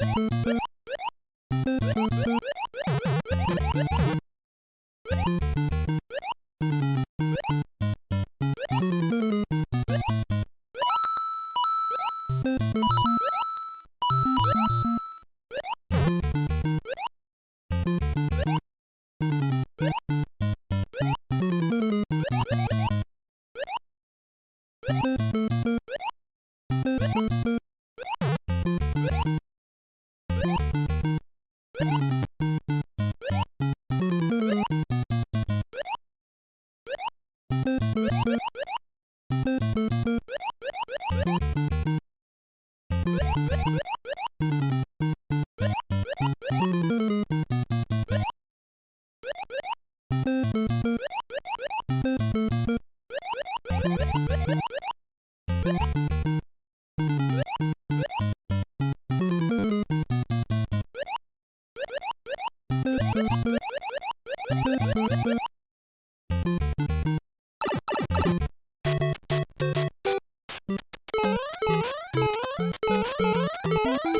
Thank you. Bye.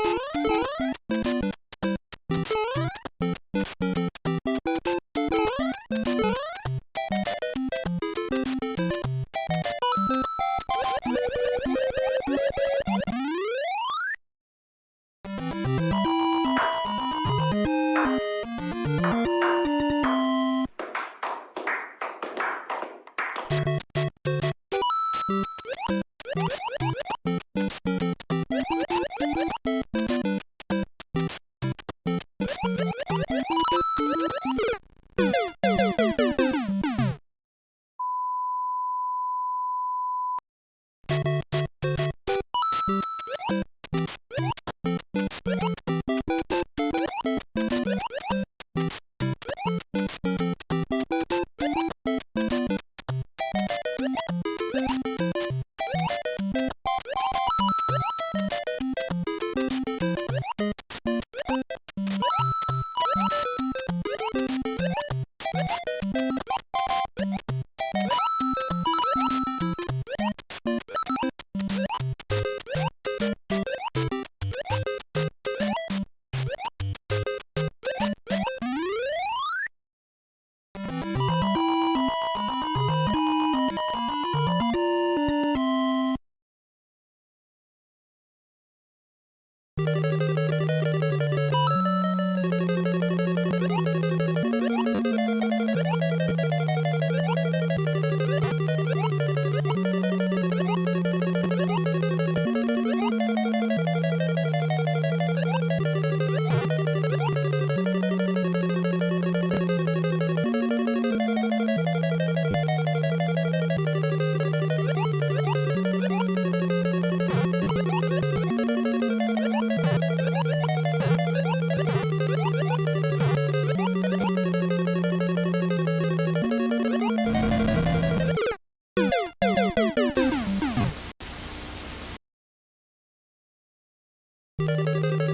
Música